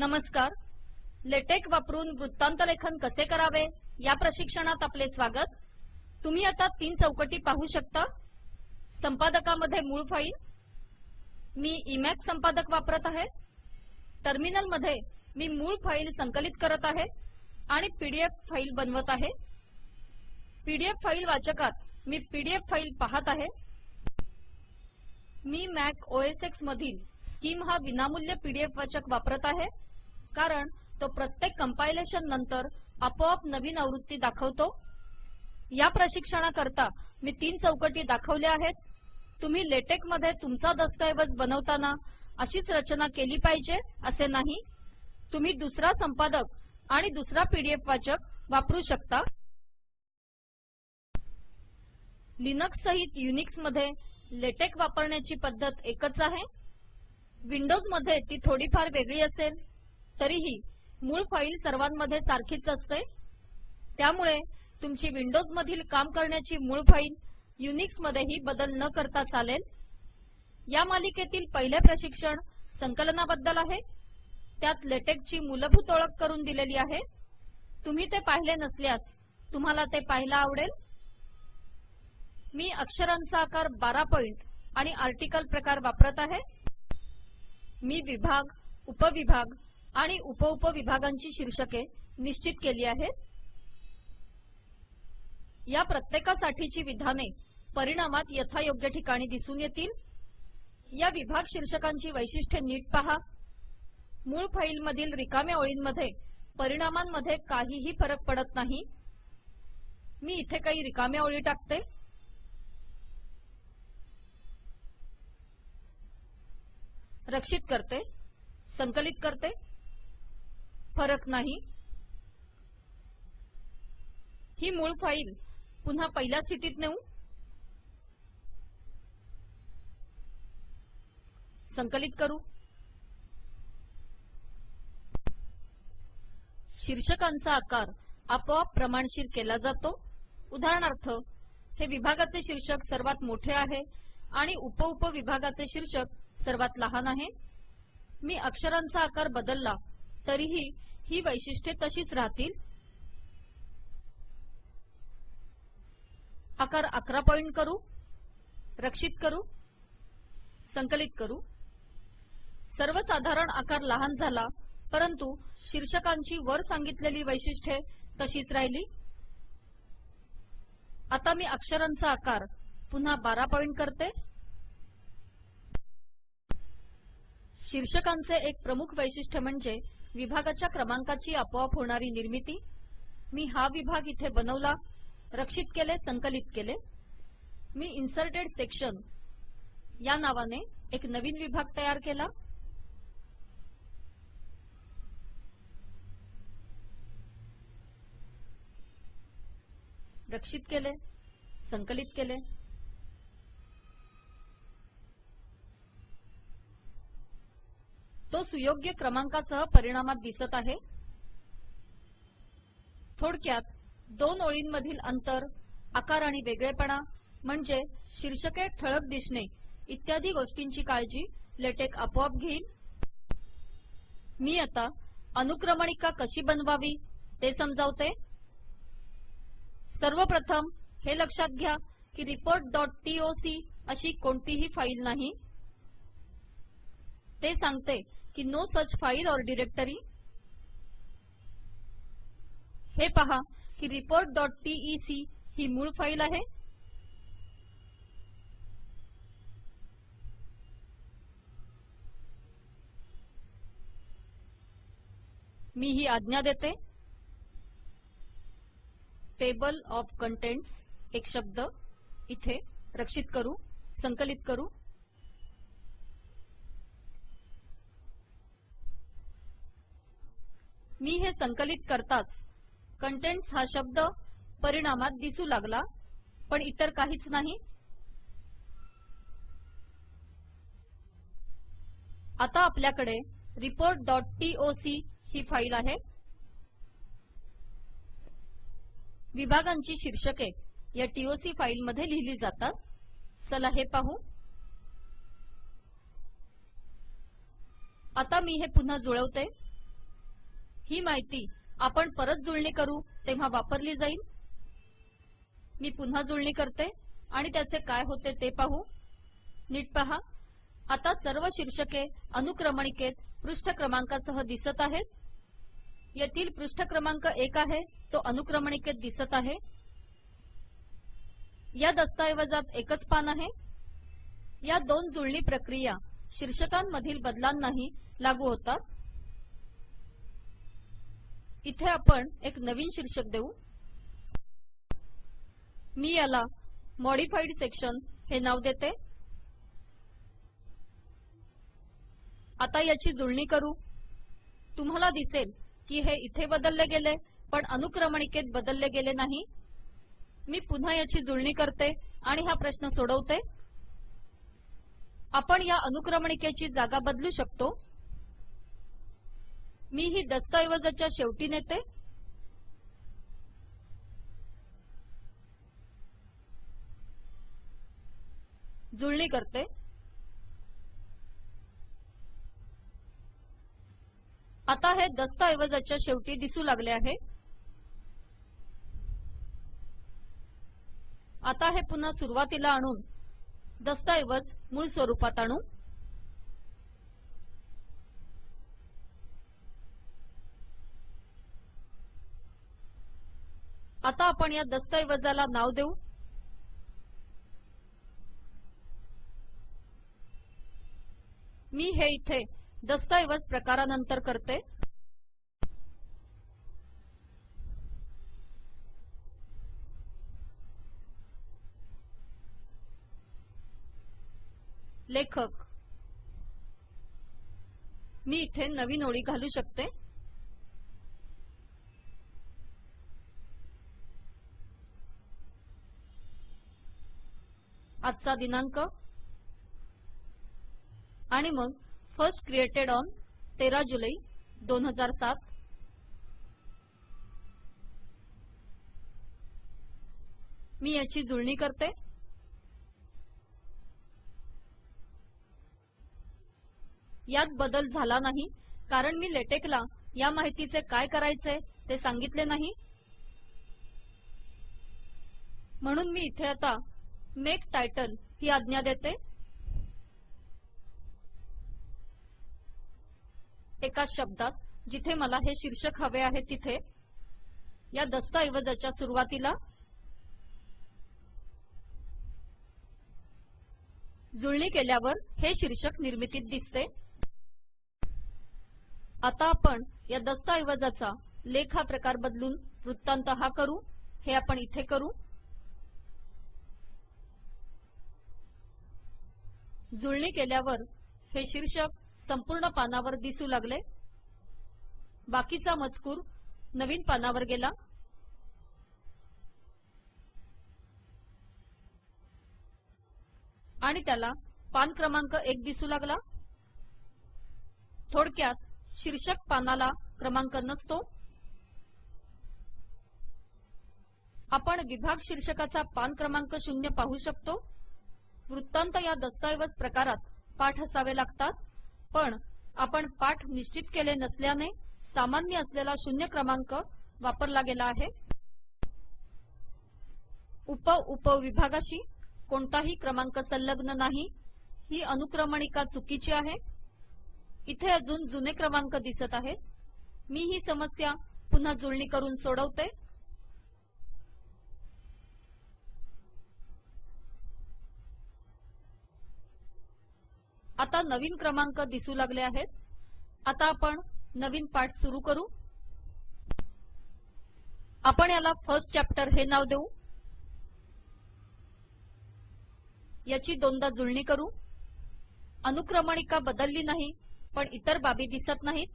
नमस्कार. लेटेक वापरून वृत्तांतलेखन कसे करावे? या प्रशिक्षणात आपले स्वागत. तुम्ही आता तीन चौकटी पाहू शकता. संपादकामध्ये मूळ फाईल. मी इमॅक्स संपादक वापरत आहे. टर्मिनलमध्ये मी मूळ फाईल संकलित करत आहे आणि पीडीएफ फाईल बनवत आहे. पीडीएफ फाईल वाचकात मी पीडीएफ फाईल पाहत आहे. मी मॅक ओएस एक्स मधील स्किम हा विनामूल्य पीडीएफ वाचक वापरत आहे. कारण तो प्रत्येक कंपायलेशन नंतर आपोआप नवीन आवृत्ती दाखवतो. या प्रशिक्षणाकरता मी तीन चौकटी दाखवल्या आहेत. तुम्ही लेटेकमध्ये तुमचा दस्तऐवज बनवताना अशीच रचना केली पाहिजे असे नाही. तुम्ही दुसरा संपादक आणि दुसरा पीडीएफ वाचक वापरू शकता. लिनक्स सहित युनिक्समध्ये लेटेक वापरण्याची पद्धत एकच आहे. विंडोजमध्ये ती थोडीफार वेगळी असेल. तरीही मूळ फाईल सर्वांमध्ये सारखीच असते. त्यामुळे तुमची विंडोज मधील काम करण्याची मूळ फाईल युनिक्स मध्येही बदल न करता चालेल. या मालिकेतील पहिले प्रशिक्षण संकलनाबद्दल आहे. त्यात लेटेकची मूलभूत ओळख करून दिलेली आहे. तुम्ही ते पाहिले नसल्यास तुम्हाला ते पाहायला आवडेल. मी अक्षरांचा आकार बारा पॉइंट आणि आर्टिकल प्रकार वापरत आहे. मी विभाग उपविभाग आणि उपउपविभागांची शीर्षके निश्चित केली आहेत. या प्रत्येकासाठीची विधाने परिणामात यथायोग्य ठिकाणी दिसून येतील. या विभाग शीर्षकांची वैशिष्ट्ये नीट पहा. मूळ फाईलमधील रिकाम्या ओळींमध्ये परिणामांमध्ये काहीही फरक पडत नाही. मी इथे काही रिकाम्या ओळी टाकते. रक्षित करते संकलित करते. फरक नाही. ही मूळ फाईल पुन्हा पहिल्या स्थितीत नेऊ. संकलित करू. शीर्षकांचा आकार आपोआप प्रमाणशीर केला जातो. उदाहरणार्थ हे विभागाचे शीर्षक सर्वात मोठे आहे आणि उप विभागाचे शीर्षक सर्वात लहान आहे. मी अक्षरांचा आकार बदलला. तरीही ही वैशिष्ट्ये तशीच राहतील. आकार अकरा पॉइंट करू रक्षित करू संकलित करू. सर्वसाधारण आकार लहान झाला परंतु शीर्षकांची वर सांगितलेली वैशिष्ट्ये तशीच राहिली. आता मी अक्षरांचा आकार पुन्हा बारा पॉइंट करते. शीर्षकांचे एक प्रमुख वैशिष्ट्य म्हणजे विभागाच्या क्रमांकाची आपोआप होणारी निर्मिती. मी हा विभाग इथे बनवला रक्षित केले संकलित केले. मी इन्सर्टेड सेक्शन या नावाने एक नवीन विभाग तयार केला. रक्षित केले संकलित केले. तो सुयोग्य क्रमांकासह परिणामात दिसत आहे. थोडक्यात दोन ओळींमधील अंतर आकार आणि वेगळेपणा म्हणजे शीर्षके ठळक दिसणे इत्यादी गोष्टींची काळजी लेटेक आपोआप घेईल. मी आता अनुक्रमणिका कशी बनवावी ते समजावते. सर्वप्रथम हे लक्षात घ्या की reportटीओसी अशी कोणतीही फाईल नाही. ते सांगते की no such file or directory हे पहा की reportटीईसी ही मूळ फाईल आहे. मी ही आज्ञा देते. टेबल ऑफ कंटेंट्स एक शब्द इथे रक्षित करू संकलित करू. मी हे संकलित करताच कंटेंट्स हा शब्द परिणामात दिसू लागला पण इतर काहीच नाही. आता आपल्याकडे reportटीओसी ही फाईल आहे. विभागांची शीर्षके या टीओसी फाईलमध्ये लिहिली जातात. चला हे पाहू. आता मी हे पुन्हा जुळवते. ही माहिती आपण परत जुळणी करू तेव्हा वापरली जाईल. मी पुन्हा जुळणी करते आणि त्याचे काय होते ते पाहू. नीट पहा. आता सर्व शीर्षके अनुक्रमणिकेत पृष्ठ क्रमांकासह दिसत आहेत. येथील पृष्ठ क्रमांक एक आहे तो अनुक्रमणिकेत दिसत आहे. या दस्तऐवजात एकच पान आहे. या दोन जुळणी प्रक्रिया शीर्षकांमधील बदलांनाही लागू होतात. इथे आपण एक नवीन शीर्षक देऊ. मी याला मॉडिफाईड सेक्शन हे नाव देते. आता याची जुळणी करू. तुम्हाला दिसेल की हे इथे बदलले गेले पण अनुक्रमणिकेत बदलले गेले नाही. मी पुन्हा याची जुळणी करते आणि हा प्रश्न सोडवते. आपण या अनुक्रमणिकेची जागा बदलू शकतो. मी ही दस्तऐवजाच्या शेवटी नेते. जुळणी करते. आता हे दस्तऐवजाच्या शेवटी दिसू लागले आहे. आता हे पुन्हा सुरुवातीला आणून दस्तऐवज मूळ स्वरूपात आणू. आता आपण या दस्तऐवजाला नाव देऊ. मी हे इथे दस्तऐवज प्रकारानंतर करते. लेखक. मी इथे नवीन ओळी घालू शकते. आजचा दिनांक. आणि मग फर्स्ट क्रिएटेड ऑन 13 जुलै 2007 मी याची जुळणी करते. यात बदल झाला नाही कारण मी लेटेकला या माहितीचे काय करायचे ते सांगितले नाही. म्हणून मी इथे आता मेक टायटल ही आज्ञा देते. एका शब्दात जिथे मला हे शीर्षक हवे आहे तिथे या दस्तऐवजाच्या सुरुवातीला जुळणी केल्यावर हे शीर्षक निर्मितीत दिसते. आता आपण या दस्तऐवजाचा लेख हा प्रकार बदलून वृत्तांत हा करू. हे आपण इथे करू. जुळणी केल्यावर हे शीर्षक संपूर्ण पानावर दिसू लागले. बाकीचा मजकूर नवीन पानावर गेला. आणि त्याला पान क्रमांक एक दिसू लागला. थोडक्यात शीर्षक पानाला क्रमांक नसतो. आपण विभाग शीर्षकाचा पान क्रमांक शून्य पाहू शकतो. वृत्तांत या दस्तऐवज प्रकारात पाठ असावे लागतात. पण आपण पाठ निश्चित केले नसल्याने सामान्य असलेला शून्य क्रमांक वापरला गेला आहे. उप उप विभागाशी कोणताही क्रमांक संलग्न नाही. ही अनुक्रमणिका चुकीची आहे. इथे अजून जुने क्रमांक दिसत आहेत. मी ही समस्या पुन्हा जुळणी करून सोडवते. आता नवीन क्रमांक दिसू लागले आहेत. आता आपण नवीन पाठ सुरू करू. आपण याला फर्स्ट चॅप्टर हे नाव देऊ. याची दोनदा जुळणी करू. अनुक्रमणिका बदलली नाही पण इतर बाबी दिसत नाहीत.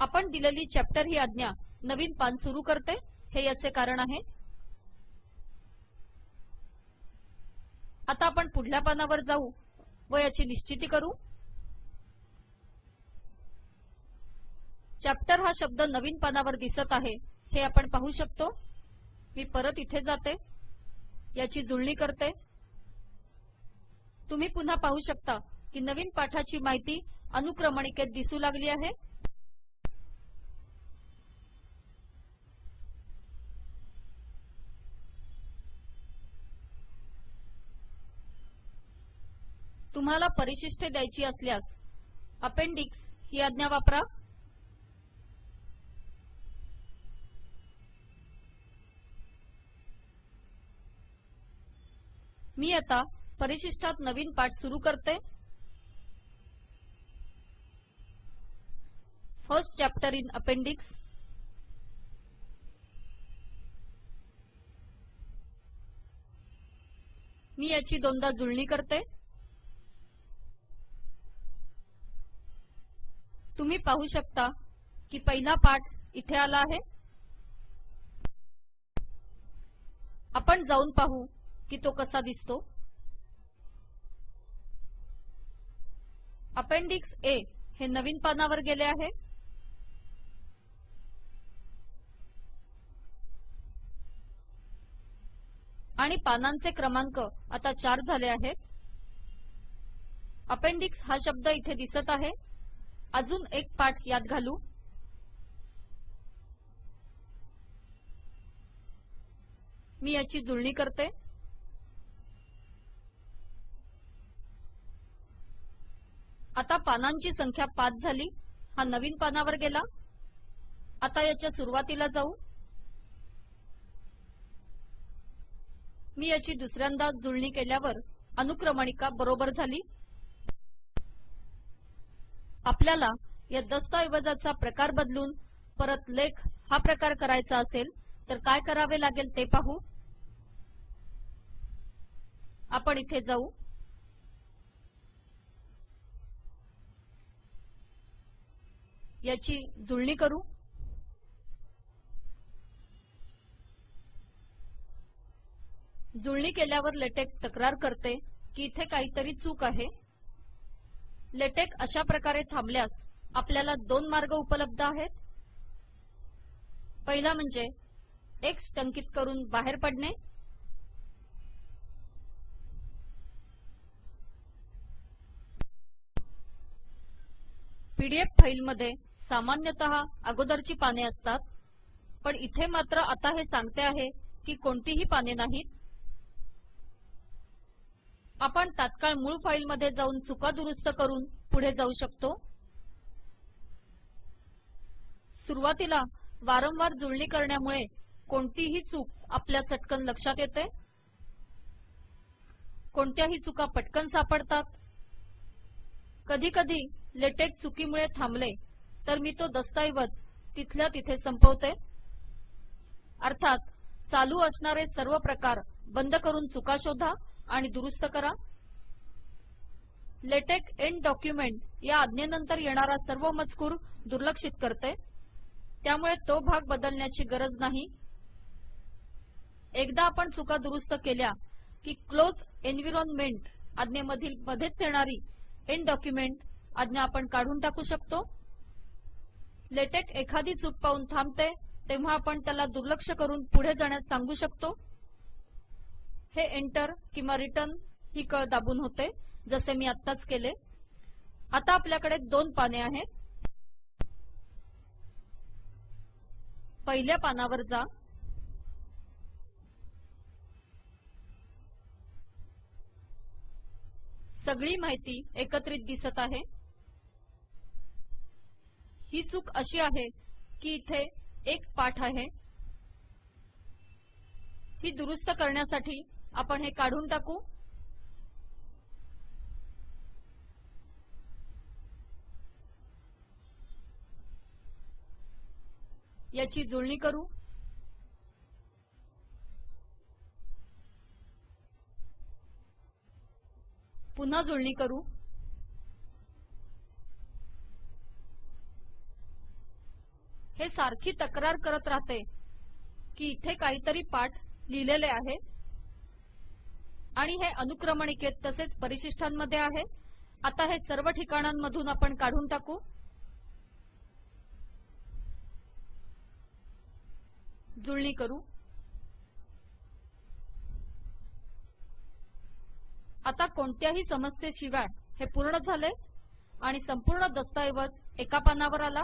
आपण दिलेली चॅप्टर ही आज्ञा नवीन पान सुरू करते हे याचे कारण आहे. आता आपण पुढल्या पानावर जाऊ. व याची निश्चिती करू? चॅप्टर हा शब्द नवीन पानावर दिसत आहे. हे आपण पाहू शकतो. मी परत इथे जाते. याची जुळणी करते. तुम्ही पुन्हा पाहू शकता की नवीन पाठाची माहिती अनुक्रमणिकेत दिसू लागली आहे. तुम्हाला परिशिष्टे द्यायची असल्यास अपेंडिक्स ही आज्ञा वापरा. मी आता परिशिष्टात नवीन पाठ सुरू करते. फर्स्ट चॅप्टर इन अपेंडिक्स मी याची दोनदा जुळणी करते. तुम्ही पाहू शकता की पहिला पाठ इथे आला आहे. आपण जाऊन पाहू की तो कसा दिसतो. अपेंडिक्स ए हे नवीन पानावर गेले आहे. आणि पानांचे क्रमांक आता चार झाले आहेत. अपेंडिक्स हा शब्द इथे दिसत आहे. अजून एक पाठ यात घालू. मी याची जुळणी करते. आता पानांची संख्या पाच झाली. हा नवीन पानावर गेला. आता याच्या सुरुवातीला जाऊ. मी याची दुसऱ्यांदा जुळणी केल्यावर अनुक्रमणिका बरोबर झाली. आपल्याला या दस्तऐवजाचा प्रकार बदलून परत लेख हा प्रकार करायचा असेल तर काय करावे लागेल ते पाहू. आपण इथे जाऊ. याची जुळणी करू. जुळणी केल्यावर लेटेक तक्रार करते की इथे काहीतरी चूक आहे. लेटेक अशा प्रकारे थांबल्यास आपल्याला दोन मार्ग उपलब्ध आहेत. पहिला म्हणजे एक्स टंकित करून बाहेर पडणे. पीडीएफ फाईलमध्ये सामान्यतः अगोदरची पाने असतात पण इथे मात्र आता हे सांगते आहे की कोणतीही पाने नाहीत. आपण तात्काळ मूळ फाईलमध्ये जाऊन चुका दुरुस्त करून पुढे जाऊ शकतो. सुरुवातीला वारंवार जुळणी करण्यामुळे कोणतीही चूक आपल्या चटकन लक्षात येते. कोणत्याही चुका पटकन सापडतात. कधीकधी लेटेक चुकीमुळे थांबले तर मी तो दस्तऐवज तिथल्या तिथे संपवते. अर्थात चालू असणारे सर्व प्रकार बंद करून चुका शोधा. आणि दुरुस्त करा. लेटेक एंड डॉक्युमेंट या आज्ञेनंतर येणारा सर्व मजकूर दुर्लक्षित करते. त्यामुळे तो भाग बदलण्याची गरज नाही. एकदा आपण चुका दुरुस्त केल्या की क्लोज एन्व्हायरमेंट आज्ञेमधील मध्येच येणारी एंड डॉक्युमेंट आज्ञा आपण काढून टाकू शकतो. लेटेक एखादी चूक पाहून थांबते तेव्हा आपण त्याला दुर्लक्ष करून पुढे जाण्यास सांगू शकतो. हे एंटर किंवा रिटर्न ही कळ दाबून होते जसे मी आत्ताच केले. आता आपल्याकडे दोन पाने आहेत. पहिल्या पानावर जा. सगळी माहिती एकत्रित दिसत आहे. ही चूक अशी आहे की इथे एक पाठ आहे. ही दुरुस्त करण्यासाठी आपण हे काढून टाकू. याची जुळणी करू. पुन्हा जुळणी करू. हे सारखी तक्रार करत राहते की इथे काहीतरी पाठ लिहिलेले आहे. आणि हे अनुक्रमणिकेत तसेच परिशिष्टांमध्ये आहे. आता हे सर्व ठिकाणांमधून आपण काढून टाकू. जुळणी करू. आता कोणत्याही समस्येशिवाय हे पूर्ण झाले आणि संपूर्ण दस्तऐवज एका पानावर आला.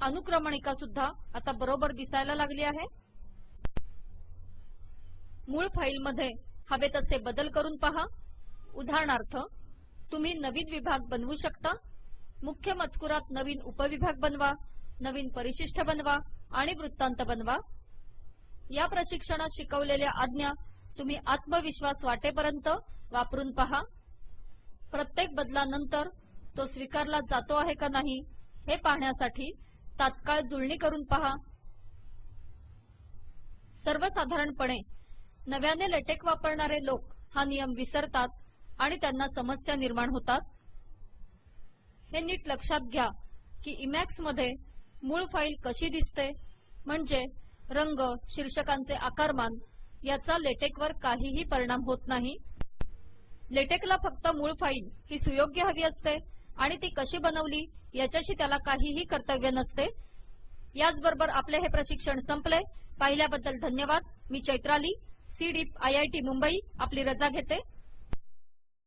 अनुक्रमणिका सुद्धा आता बरोबर दिसायला लागली आहे. मूळ फाईलमध्ये हवे तसे बदल करून पहा. उदाहरणार्थ तुम्ही नवीन विभाग बनवू शकता. मुख्य मजकुरात नवीन उपविभाग बनवा नवीन परिशिष्ट बनवा आणि वृत्तांत बनवा. या प्रशिक्षणात शिकवलेल्या आज्ञा तुम्ही आत्मविश्वास वाटेपर्यंत वापरून पहा. प्रत्येक बदलानंतर तो स्वीकारला जातो आहे का नाही हे पाहण्यासाठी तात्काळ जुळणी करून पहा. सर्वसाधारणपणे नव्याने लेटेक वापरणारे लोक हा नियम विसरतात आणि त्यांना समस्या निर्माण होतात. हे नीट लक्षात घ्या की इमॅक्समध्ये मूळ फाईल कशी दिसते म्हणजे रंग शीर्षकांचे आकारमान याचा लेटेक वर काहीही परिणाम होत नाही. लेटेकला फक्त मूळ फाईल ही सुयोग्य हवी असते आणि ती कशी बनवली याच्याशी त्याला काहीही कर्तव्य नसते. याचबरोबर आपले हे प्रशिक्षण संपले. पाहिल्याबद्दल धन्यवाद. मी Chaitrali. CDEEP I I T Mumbai आपली रजा घेते.